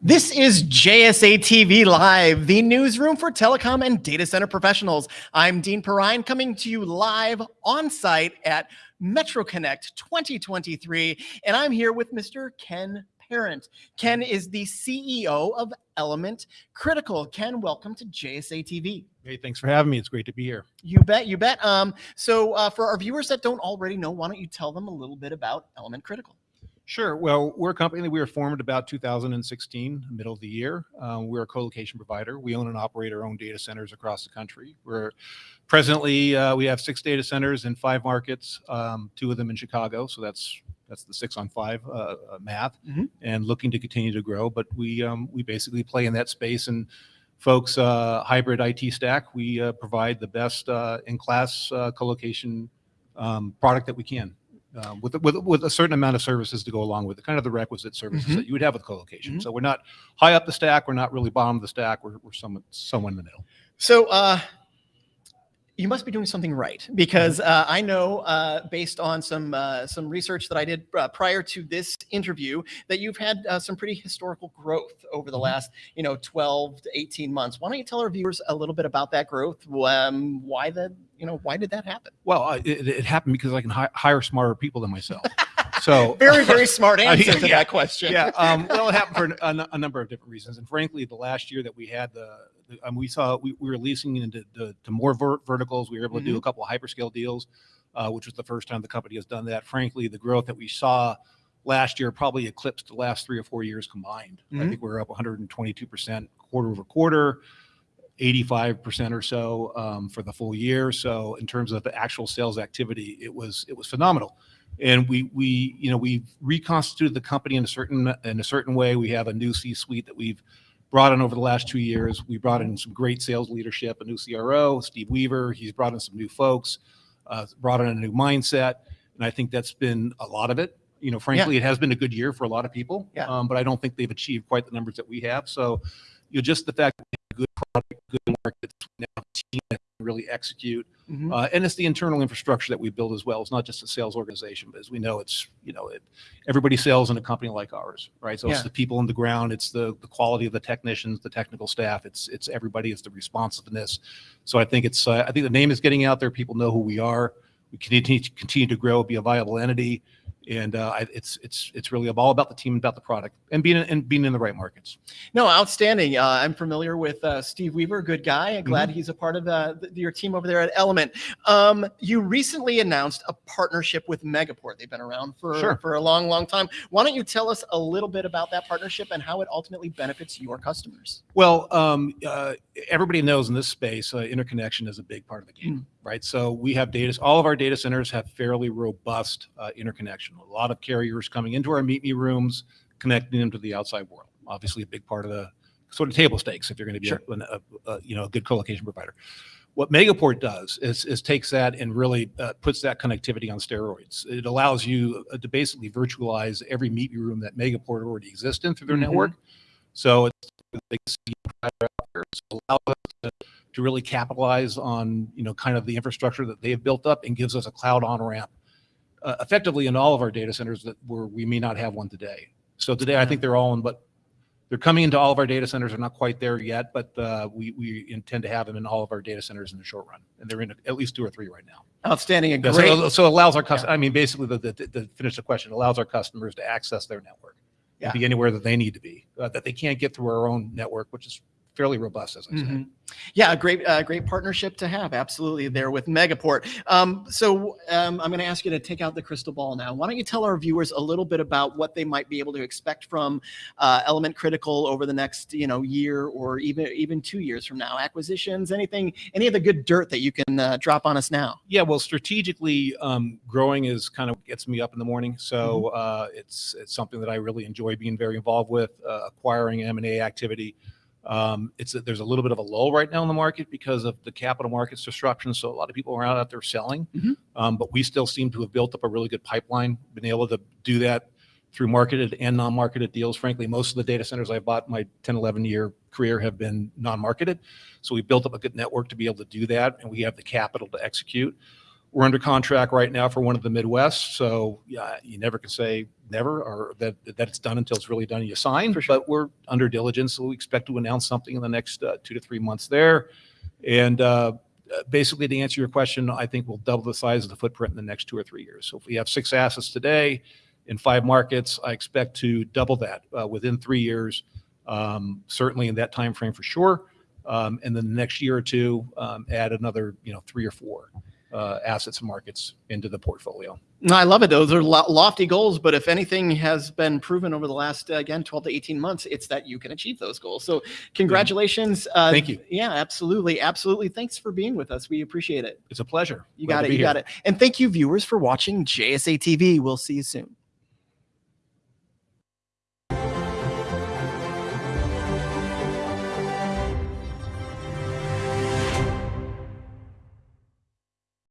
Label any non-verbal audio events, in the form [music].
This is JSA TV Live, the newsroom for telecom and data center professionals. I'm Dean Perrine coming to you live on site at MetroConnect 2023, and I'm here with Mr. Ken Parent. Ken is the CEO of Element Critical. Ken, welcome to JSA TV. Hey, thanks for having me. It's great to be here. You bet, you bet. Um, so uh, for our viewers that don't already know, why don't you tell them a little bit about Element Critical? Sure. Well, we're a company that we were formed about 2016, middle of the year. Um, we're a co-location provider. We own and operate our own data centers across the country. We're presently uh, we have six data centers in five markets, um, two of them in Chicago. So that's that's the six on five uh, uh, math, Mhm. and looking to continue to grow. But we um, we basically play in that space and. Folks, uh, hybrid IT stack. We uh, provide the best uh, in-class uh, co-location um, product that we can um, with, with, with a certain amount of services to go along with it, kind of the requisite services Mhm. that you would have with co-location. Mhm. So we're not high up the stack. We're not really bottom of the stack. We're, we're somewhat, somewhere in the middle. So uh, you must be doing something right because uh, I know, uh, based on some uh, some research that I did uh, prior to this interview, that you've had uh, some pretty historical growth over the Mhm. last, you know, 12 to 18 months. Why don't you tell our viewers a little bit about that growth? Um, why the, you know, why did that happen? Well, it, it happened because I can hi- hire smarter people than myself. So [laughs] Very, very [laughs] smart I- answer to yeah, that question. yeah. Um, [laughs] well, it happened for a number of different reasons. And frankly, the last year that we had the, the um, we saw we, we were leasing into the, to more ver- verticals. We were able to do Mm-hmm. a couple of hyperscale deals, uh, which was the first time the company has done that. Frankly, the growth that we saw last year probably eclipsed the last three or four years combined. I Mhm. think we're up 122 percent quarter over quarter. 85% or so um, for the full year. So in terms of the actual sales activity, it was it was phenomenal. And we we you know we reconstituted the company in a certain in a certain way. We have a new C-suite that we've brought in over the last two years. We brought in some great sales leadership, a new CRO, Steve Weaver. He's brought in some new folks, uh, brought in a new mindset, and I think that's been a lot of it. You know, frankly, it has been a good year for a lot of people, Yeah. um, but I don't think they've achieved quite the numbers that we have. So, you know, just the fact that we have good product, that can really execute, Mhm. uh, and it's the internal infrastructure that we build as well. It's not just a sales organization, but as we know, it's you know, it, everybody sells in a company like ours, right? So Yeah. it's the people on the ground, it's the the quality of the technicians, the technical staff, it's it's everybody, it's the responsiveness. So I think it's uh, I think the name is getting out there. People know who we are. We continue to continue to grow, be a viable entity, and uh, I, it's it's it's really all about the team, and about the product, and being in, and being in the right markets. No, outstanding. Uh, I'm familiar with uh, Steve Weaver, good guy. I'm glad he's a part of uh, your team over there at Element. Um, you recently announced a partnership with Megaport. They've been around for, Sure. for a long, long time. Why don't you tell us a little bit about that partnership and how it ultimately benefits your customers? Well, um, uh, everybody knows in this space, uh, interconnection is a big part of the Hmm. Right? So we have data, all of our data centers have fairly robust uh, interconnection. A lot of carriers coming into our meet me rooms, connecting them to the outside world. Obviously, a big part of the sort of table stakes if you're going to be Sure. a, a, a, you know a good co-location provider. What Megaport does is, is takes that and really uh, puts that connectivity on steroids. It allows you uh, to basically virtualize every meet me room that Megaport already exists in through their Mhm. network. So it's the biggest provider out there. So it allows us to, to really capitalize on you know kind of the infrastructure that they have built up and gives us a cloud on ramp uh, effectively in all of our data centers that where we may not have one today. So today I think they're all in, but they're coming into all of our data centers. They're not quite there yet, but uh, we we intend to have them in all of our data centers in the short run, and they're in at least two or three right now. Outstanding. A great. So, so allows our customers. I mean, basically, the, the, the finish the question allows our customers to access their network, Yeah. and be anywhere that they need to be, uh, that they can't get through our own network, which is fairly robust, as I said. Mhm. Yeah, a great, uh, great partnership to have. Absolutely, there with Megaport. Um, so um, I'm going to ask you to take out the crystal ball now. Why don't you tell our viewers a little bit about what they might be able to expect from uh, Element Critical over the next, you know, year or even even two years from now? Acquisitions, anything, any of the good dirt that you can uh, drop on us now? Yeah, well, strategically, um, growing is kind of gets me up in the morning. So uh, it's it's something that I really enjoy being very involved with, uh, acquiring M and A activity. Um, it's a, there's a little bit of a lull right now in the market because of the capital markets disruption. So a lot of people are out there selling, Mhm. um, but we still seem to have built up a really good pipeline, been able to do that through marketed and non-marketed deals. Frankly, most of the data centers I've bought in my 10, 11 year career have been non-marketed. So we built up a good network to be able to do that, and we have the capital to execute. We're under contract right now for one of the Midwest, so yeah, you never can say never, or that, that it's done until it's really done, and you sign. Sure. But we're under diligence, so we expect to announce something in the next uh, two to three months there. And uh, uh, basically, to answer your question, I think we'll double the size of the footprint in the next two or three years. So if we have six assets today in five markets, I expect to double that uh, within three years, um, certainly in that time frame for sure. Um, And then the next year or two, um, add another, you know, three or four uh, assets and markets into the portfolio. No, I love it. Those are lo- lofty goals, but if anything has been proven over the last, uh, again, 12 to 18 months, it's that you can achieve those goals. So congratulations. Uh, Thank you. Yeah, absolutely. Absolutely. Thanks for being with us. We appreciate it. It's a pleasure. You Glad got it. You got it. And thank you, viewers, for watching JSA TV. We'll see you soon.